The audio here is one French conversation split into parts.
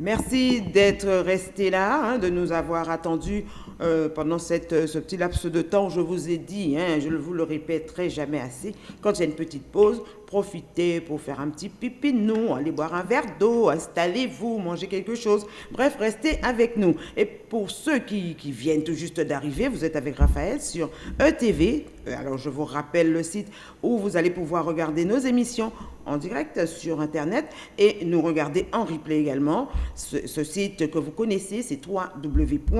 Merci d'être resté là, hein, de nous avoir attendus euh, pendant cette, ce petit laps de temps. Je vous ai dit, hein, je vous le répéterai jamais assez, quand il y a une petite pause, profitez pour faire un petit pipi nous, aller boire un verre d'eau, installez-vous, mangez quelque chose. Bref, restez avec nous. Et pour ceux qui, qui viennent tout juste d'arriver, vous êtes avec Raphaël sur ETV. Euh, alors, je vous rappelle le site où vous allez pouvoir regarder nos émissions en direct sur Internet et nous regarder en replay également. Ce, site que vous connaissez, c'est www.etv.gp.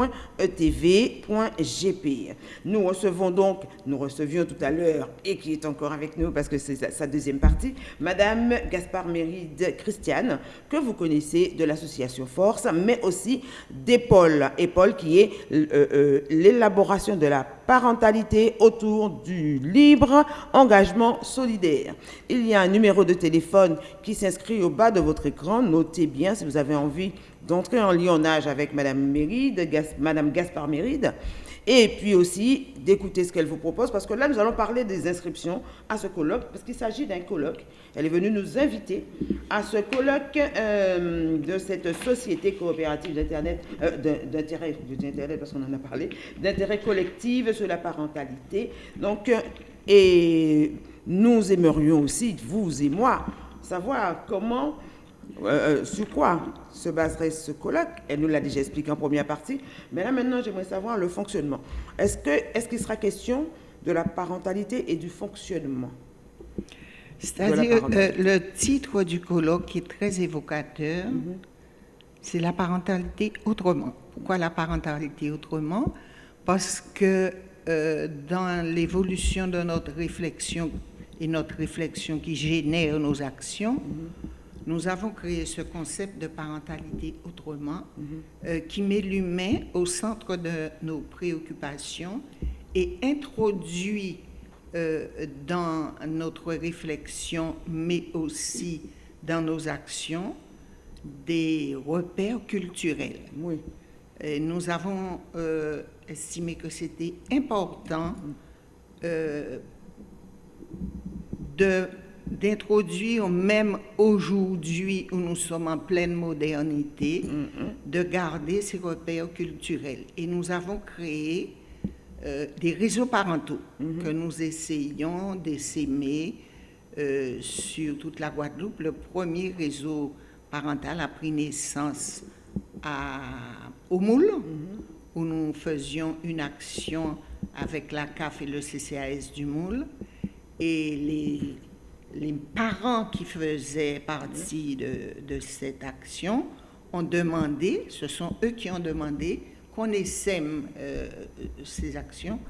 Nous recevons donc, nous recevions tout à l'heure, et qui est encore avec nous parce que c'est sa, deuxième partie, Madame Gaspard Méride Christiane, que vous connaissez de l'association Force, mais aussi d'EPOL. EPOL qui est euh, euh, l'élaboration de la parentalité autour du libre engagement solidaire. Il y a un numéro de téléphone qui s'inscrit au bas de votre écran. Notez bien si vous avez envie d'entrer en lionnage avec Madame Méride, Madame Gaspard Méride, et puis aussi d'écouter ce qu'elle vous propose, parce que là, nous allons parler des inscriptions à ce colloque, parce qu'il s'agit d'un colloque. Elle est venue nous inviter à ce colloque euh, de cette société coopérative d'Internet, euh, d'intérêt, parce qu'on en a parlé, d'intérêt collectif sur la parentalité. Donc, euh, et nous aimerions aussi, vous et moi, savoir comment euh, sur quoi se baserait ce colloque? Elle nous l'a déjà expliqué en première partie, mais là maintenant j'aimerais savoir le fonctionnement. Est-ce qu'il est qu'il sera question de la parentalité et du fonctionnement? C'est-à-dire euh, le titre du colloque est très évocateur, mm -hmm. c'est la parentalité autrement. Pourquoi la parentalité autrement? Parce que euh, dans l'évolution de notre réflexion et notre réflexion qui génère nos actions, mm -hmm nous avons créé ce concept de parentalité autrement mm -hmm. euh, qui met l'humain au centre de nos préoccupations et introduit euh, dans notre réflexion, mais aussi dans nos actions, des repères culturels. Oui. Et nous avons euh, estimé que c'était important euh, de d'introduire, même aujourd'hui où nous sommes en pleine modernité, mm -hmm. de garder ces repères culturels. Et nous avons créé euh, des réseaux parentaux mm -hmm. que nous essayons d'essaimer euh, sur toute la Guadeloupe. Le premier réseau parental a pris naissance à, au Moule, mm -hmm. où nous faisions une action avec la CAF et le CCAS du Moule. Et les les parents qui faisaient partie de, de, cette action ont demandé, ce sont eux qui ont demandé qu'on essaime euh, ces actions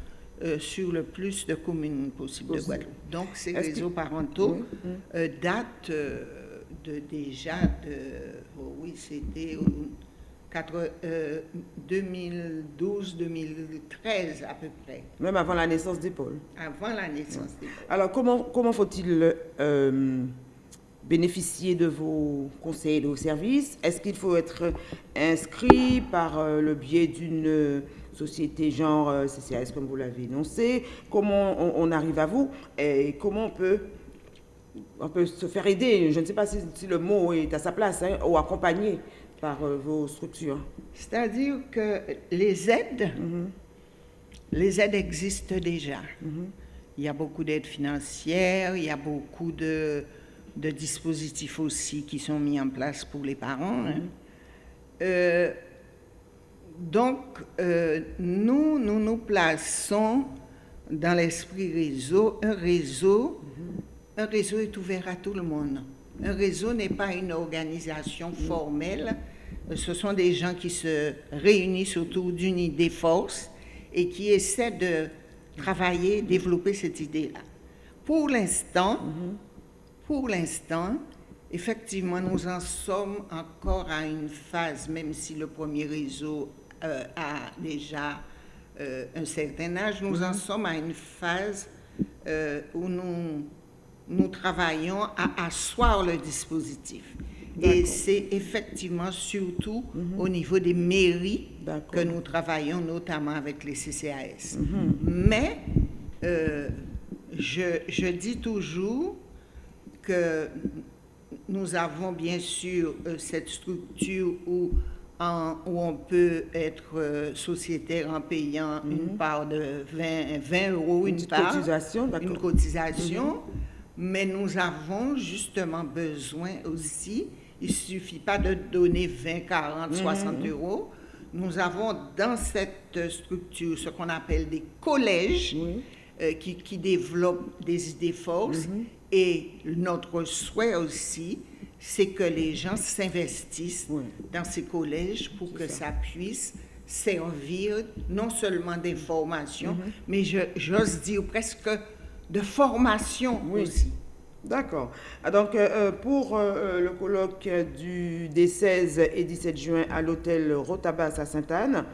euh, sur le plus de communes possible de Guadeloupe. Donc ces réseaux parentaux oui. euh, datent de déjà de, oh oui, c'était 2012-2013 à peu près. Même avant la naissance des pôles. Avant la naissance pôles. Alors comment, comment faut-il euh, bénéficier de vos conseils et de vos services Est-ce qu'il faut être inscrit par euh, le biais d'une société genre euh, CCAS comme vous l'avez énoncé? Comment on, on, arrive à vous? Et comment on peut, on peut se faire aider? Je ne sais pas si, si le mot est à sa place, hein, ou accompagner par euh, vos structures C'est-à-dire que les aides, mm -hmm. les aides existent déjà. Mm -hmm. Il y a beaucoup d'aides financières, il y a beaucoup de, de, dispositifs aussi qui sont mis en place pour les parents. Hein. euh, donc, euh, nous, nous nous plaçons dans l'esprit réseau. Un réseau, un réseau est ouvert à tout le monde. Un réseau n'est pas une organisation formelle, ce sont des gens qui se réunissent autour d'une idée force et qui essaient de travailler, développer cette idée-là. Pour l'instant, pour l'instant, effectivement, nous en sommes encore à une phase, même si le premier réseau euh, a déjà euh, un certain âge, nous en sommes à une phase euh, où nous nous travaillons à asseoir le dispositif. Et c'est effectivement surtout mm -hmm. au niveau des mairies que nous travaillons, notamment avec les CCAS. Mm -hmm. Mais euh, je, je, dis toujours que nous avons bien sûr euh, cette structure où, en- où on peut être euh, sociétaire en payant une part de 20, 20 euros, une, Mhm. petite part, cotisation. Mhm. une cotisation. Mais nous avons justement besoin aussi, il ne suffit pas de donner 20, 40, Mhm. 60 euros. Nous avons dans cette structure ce qu'on appelle des collèges euh, qui, qui développent des idées forces. Mhm. Et notre souhait aussi, c'est que les gens s'investissent Oui. dans ces collèges pour que ça. puisse servir non seulement d'information, Mhm. mais j'ose dire presque de formation Oui. aussi. D'accord. Ah, Donc, euh, euh, pour euh, le colloque du, des 16 et 17 juin à l'hôtel Rotabas à Sainte-Anne,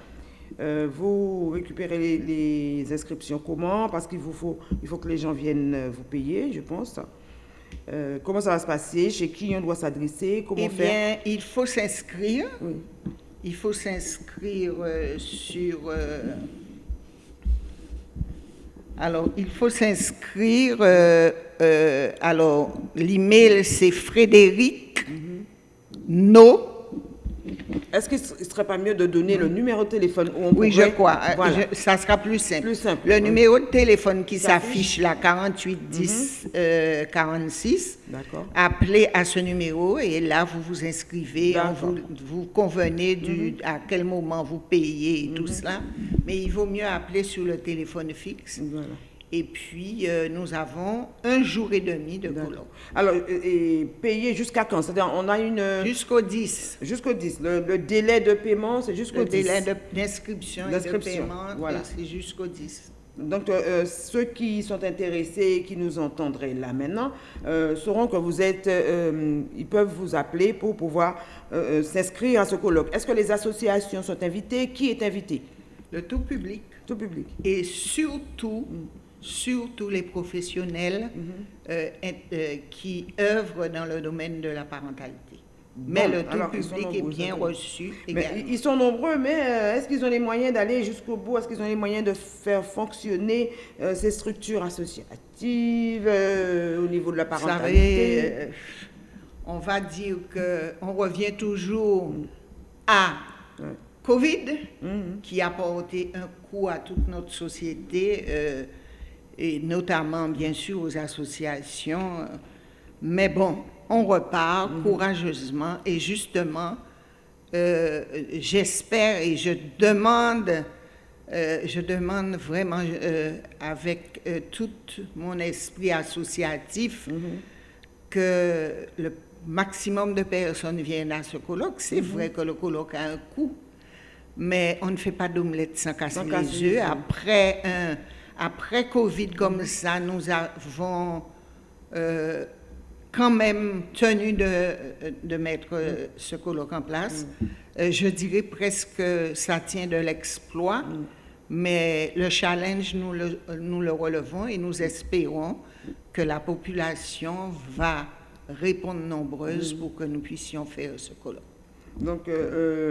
euh, vous récupérez les, les inscriptions comment? Parce qu'il vous faut, il faut que les gens viennent vous payer, je pense. Comment ça va se passer? Chez qui on doit s'adresser? Comment Eh faire? bien, il faut s'inscrire. Oui. Il faut s'inscrire sur. Alors, il faut s'inscrire. euh, euh, alors, l'email, c'est Frédéric No. Est-ce qu'il ne serait pas mieux de donner le numéro de téléphone où on Oui, je crois. Euh, Voilà. je- ça sera plus simple. Plus simple, Le oui. numéro de téléphone qui S'affiche. là, 48 10 euh, 46. D'accord. Appelez à ce numéro et là, vous vous inscrivez, on vous, vous convenez du, à quel moment vous payez et tout cela. Mais il vaut mieux appeler sur le téléphone fixe. Voilà. Et puis, euh, nous avons un jour et demi de colloque. Alors, et, et payer jusqu'à quand? C'est-à-dire, on a une... Jusqu'au 10. Jusqu'au 10. Le, le délai de paiement, c'est jusqu'au Le 10. délai de- d'inscription et de paiement, voilà. euh, c'est jusqu'au 10. Donc, euh, euh, ceux qui sont intéressés, qui nous entendraient là maintenant, euh, sauront que vous êtes, euh, ils peuvent vous appeler pour pouvoir euh, euh, s'inscrire à ce colloque. Est-ce que les associations sont invitées? Qui est invité? Le tout public. Tout public. et surtout, surtout les professionnels euh, int- euh, qui œuvrent dans le domaine de la parentalité. mais le tout public est bien reçu Mais ils- sont nombreux, mais euh, est-ce qu'ils ont les moyens d'aller jusqu'au bout? Est-ce qu'ils ont les moyens de faire fonctionner euh, ces structures associatives euh, au niveau de la parentalité savez, euh, on va dire que on revient toujours à Ouais. Covid, Mhm. qui a porté un coup à toute notre société, euh, et notamment, bien sûr, aux associations. Mais bon, on repart courageusement et justement, euh, j'espère et je demande, euh, je demande vraiment euh, avec tout mon esprit associatif que le maximum de personnes viennent à ce colloque. C'est vrai que le colloque a un coût, mais on ne fait pas d'omelette sans casser Sans les œufs. Après, un- après Covid comme ça, nous avons euh, quand même tenu de, de mettre euh, ce colloque en place. Euh, je dirais presque que ça tient de l'exploit, mais le challenge, nous le, nous le relevons et nous espérons que la population va répondre nombreuse pour que nous puissions faire ce colloque. Donc, euh,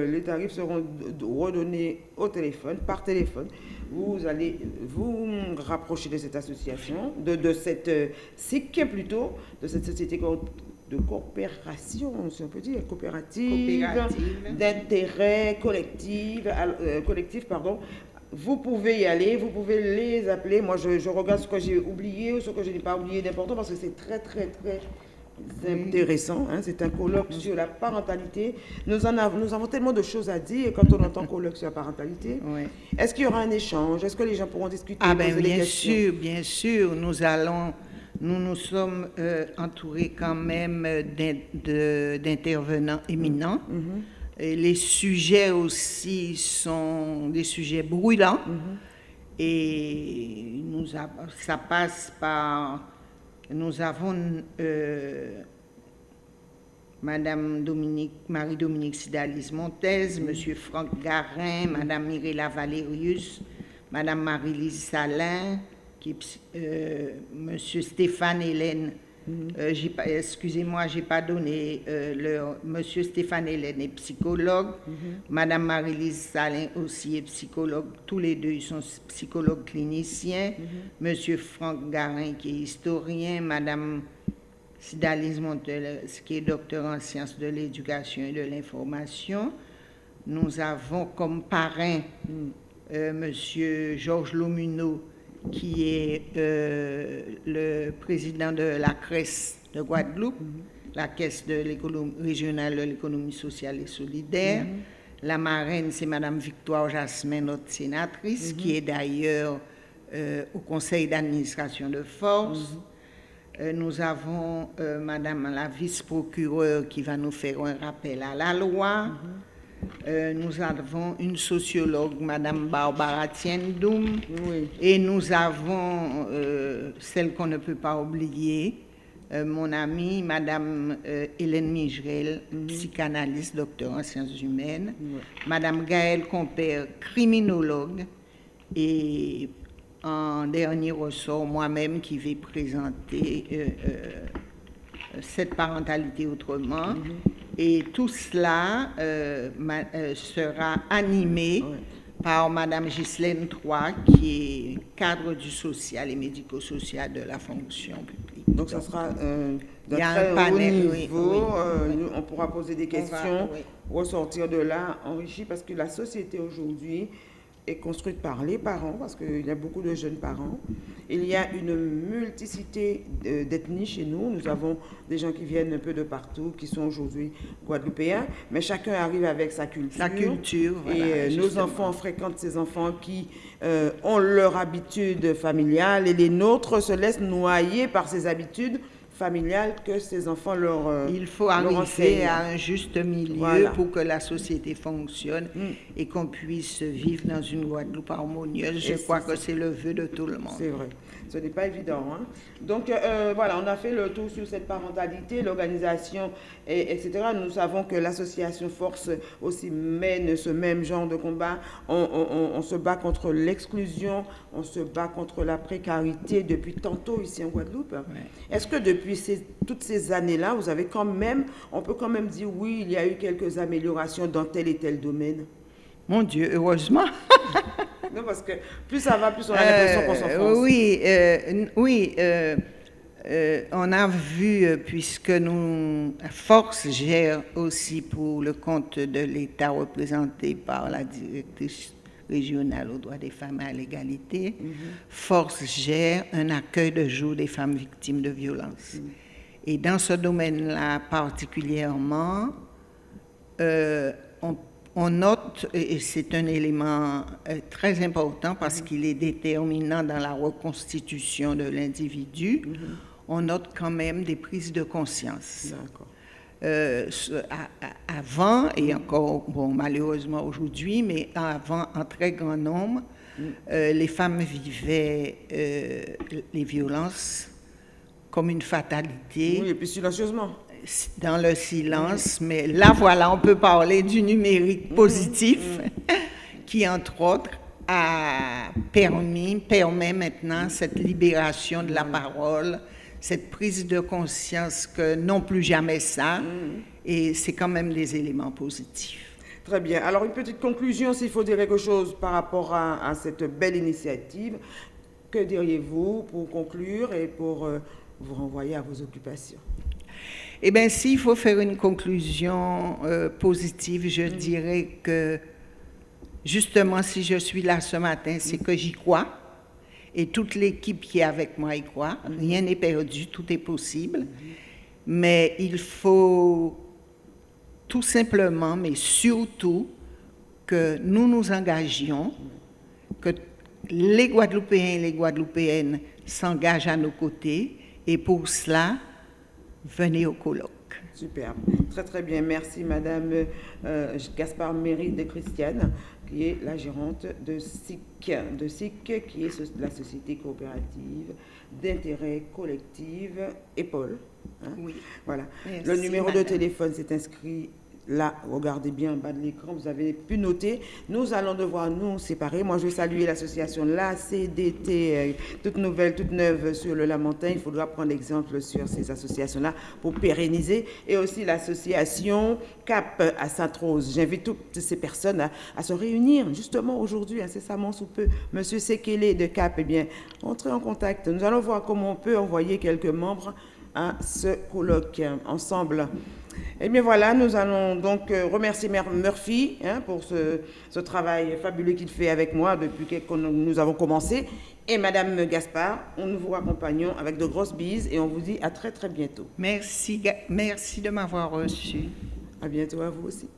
euh, les tarifs seront redonnés au téléphone, par téléphone. Vous allez vous rapprocher de cette association, de, de cette euh, SIC plutôt, de cette société de coopération, si on peut dire, coopérative, Coopérative. d'intérêt collectif, euh, collectif, pardon. Vous pouvez y aller, vous pouvez les appeler. Moi, je, je regarde ce que j'ai oublié ou ce que je n'ai pas oublié d'important parce que c'est très, très, très intéressant. hein. C'est un colloque sur la parentalité. Nous, en avons, nous avons tellement de choses à dire quand on entend colloque sur la parentalité. Oui. Est-ce qu'il y aura un échange? Est-ce que les gens pourront discuter Ah ben bien sûr, bien sûr, nous allons, nous nous sommes euh, entourés quand même euh, d'intervenants éminents. Et les sujets aussi sont des sujets brûlants. Et nous ça passe par... Nous avons euh, Madame Dominique, Marie-Dominique Sidalis-Montez, Monsieur Franck Garin, Madame Mirella Valérius, Madame Marie-Lise Salin, euh, Monsieur Stéphane Hélène, euh, excusez-moi, j'ai pas donné euh, leur, Monsieur Stéphane Hélène est psychologue, Madame Marie-Lise Salin aussi est psychologue, tous les deux ils sont psychologues cliniciens, Monsieur Franck Garin qui est historien, Madame Sidalise Montelès, qui est docteur en sciences de l'éducation et de l'information. Nous avons comme parrain euh, Monsieur Georges Lomuneau, qui est euh, le président de la CRES de Guadeloupe, la Caisse de régionale de l'économie sociale et solidaire. La marraine, c'est Madame Victoire Jasmin, notre sénatrice, qui est d'ailleurs euh, au conseil d'administration de force. Euh, nous avons Madame la vice-procureure qui va nous faire un rappel à la loi. Euh, nous avons une sociologue, Madame Barbara Tiendoum. Et nous avons celle qu'on ne peut pas oublier, mon amie, Madame Hélène Migerel, mhm. psychanalyste, docteur en sciences humaines. Madame Gaëlle Compère, criminologue. Et en dernier ressort, moi-même qui vais présenter euh, euh, cette parentalité autrement. Mm-hmm. Et tout cela euh, sera animé par Madame Ghislaine Troy, qui est cadre du social et médico-social de la fonction publique. Donc, ça sera d'un très un panel, haut niveau. on pourra poser des questions, ressortir de là enrichi, parce que la société aujourd'hui est construite par les parents, parce qu'il y a beaucoup de jeunes parents. Il y a une multiplicité d'ethnies chez nous. Nous avons des gens qui viennent un peu de partout, qui sont aujourd'hui guadeloupéens, mais chacun arrive avec sa culture. Sa culture, Et euh, nos enfants fréquentent ces enfants qui euh, ont leur habitude familiale et les nôtres se laissent noyer par ces habitudes familiale que ces enfants leur euh, Il faut arriver à un juste milieu pour que la société fonctionne mm. et qu'on puisse vivre dans une Guadeloupe harmonieuse. Je crois que c'est le vœu de tout le monde. C'est vrai. Ce n'est pas évident. Hein. Donc euh, euh, voilà, on a fait le tour sur cette parentalité, l'organisation, etc. Nous savons que l'association Force aussi mène ce même genre de combat. On, se bat contre l'exclusion, on se bat contre la précarité depuis tantôt ici en Guadeloupe. Est-ce que depuis toutes ces années-là, vous avez quand même, on peut quand même dire oui, il y a eu quelques améliorations dans tel et tel domaine? Mon Dieu, heureusement Non, parce que plus ça va, plus on a l'impression qu'on s'enfonce. Oui, euh, oui. Euh, euh, on a vu, puisque nous, Force gère aussi pour le compte de l'État représenté par la directrice régionale aux droits des femmes et à l'égalité, mhm. Force gère un accueil de jour des femmes victimes de violences. Mhm. Et dans ce domaine-là particulièrement, on on note, et c'est un élément euh, très important parce qu'il est déterminant dans la reconstitution de l'individu, mm-hmm. on note quand même des prises de conscience. Euh, avant, et encore, bon, malheureusement aujourd'hui, mais avant, en très grand nombre, mm. euh, les femmes vivaient les violences comme une fatalité. Oui, et puis silencieusement dans le silence, mais là, voilà, on peut parler du numérique positif qui, entre autres, a permis, permet maintenant cette libération de la parole, cette prise de conscience que non plus jamais ça, et c'est quand même des éléments positifs. Très bien. Alors, une petite conclusion, s'il faut dire quelque chose par rapport à, cette belle initiative, que diriez-vous pour conclure et pour euh, vous renvoyer à vos occupations? Eh bien, s'il faut faire une conclusion euh, positive, je mm. dirais que justement, si je suis là ce matin, c'est que j'y crois. Et toute l'équipe qui est avec moi y croit. Mm. Rien n'est perdu, tout est possible. Mm. Mais il faut tout simplement, mais surtout, que nous nous engagions, que les Guadeloupéens et les Guadeloupéennes s'engagent à nos côtés. Et pour cela, venez au colloque. Super, très très bien. Merci Madame euh, Gaspard Méry de Christiane, qui est la gérante de SIC, de SIC qui est la société coopérative d'intérêt collectif EPOL. Hein. Oui. Voilà. Le numéro de téléphone s'est inscrit Là, regardez bien en bas de l'écran, vous avez pu noter. Nous allons devoir nous séparer. Moi, je vais saluer l'association La CDT, euh, toute nouvelle, toute neuve sur le Lamentin. Il faudra prendre exemple sur ces associations-là pour pérenniser. Et aussi l'association CAP à Sainte-Rose. J'invite toutes ces personnes à, se réunir justement aujourd'hui, incessamment sous peu. Monsieur Sekele de CAP, eh bien, entrez en contact. Nous allons voir comment on peut envoyer quelques membres à ce colloque ensemble. Et bien voilà, nous allons donc euh, remercier Mère Murphy hein, pour ce, ce, travail fabuleux qu'il fait avec moi depuis que nous avons commencé. Et Madame Gaspard, nous vous accompagnons avec de grosses bises et on vous dit à très très bientôt. Merci, merci de m'avoir reçu. À bientôt à vous aussi.